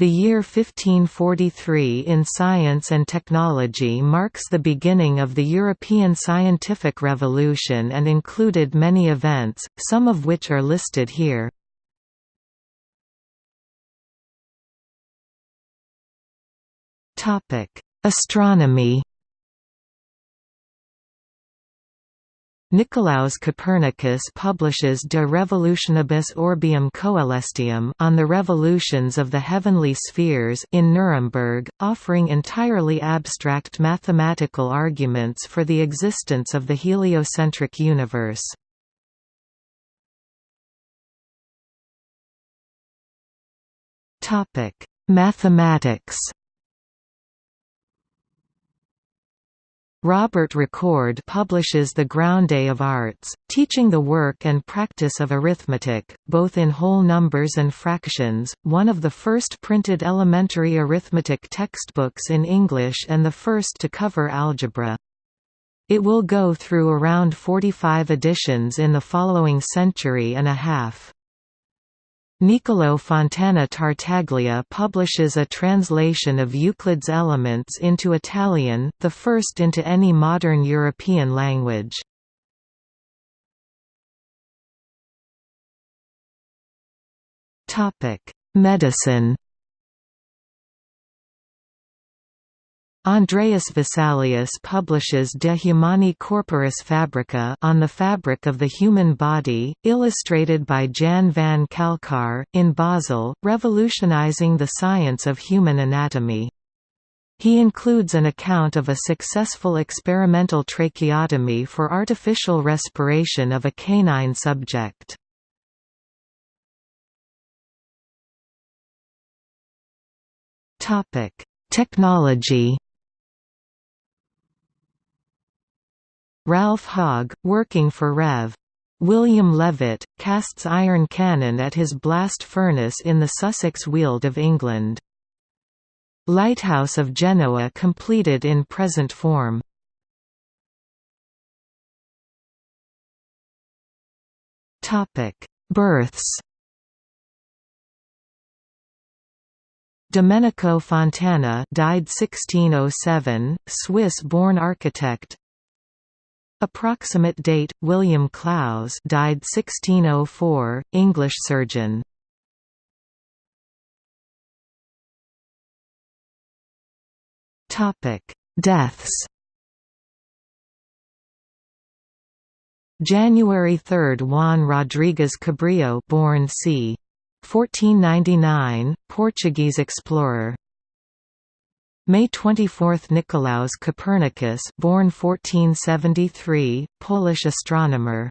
The year 1543 in science and technology marks the beginning of the European scientific revolution and included many events, some of which are listed here. Astronomy Nicolaus Copernicus publishes De Revolutionibus Orbium Coelestium on the revolutions of the heavenly spheres in Nuremberg, offering entirely abstract mathematical arguments for the existence of the heliocentric universe. Mathematics Robert Recorde publishes The Grounde of Arts, teaching the work and practice of arithmetic, both in whole numbers and fractions, one of the first printed elementary arithmetic textbooks in English and the first to cover algebra. It will go through around 45 editions in the following century and a half. Niccolò Fontana Tartaglia publishes a translation of Euclid's Elements into Italian, the first into any modern European language. Medicine Andreas Vesalius publishes De Humani Corporis Fabrica on the fabric of the human body, illustrated by Jan van Calcar, in Basel, revolutionizing the science of human anatomy. He includes an account of a successful experimental tracheotomy for artificial respiration of a canine subject. Technology Ralph Hogge, working for Rev. William Levett, casts iron cannon at his blast furnace in the Sussex Weald of England. Lighthouse of Genoa completed in present form. Births Domenico Fontana died 1607, Swiss-born architect Approximate date: William Clowes, died 1604, English surgeon. Topic: Deaths. January 3, Juan Rodrigues Cabrillo, born c. 1499, Portuguese explorer. May 24 – Nicolaus Copernicus born 1473, Polish astronomer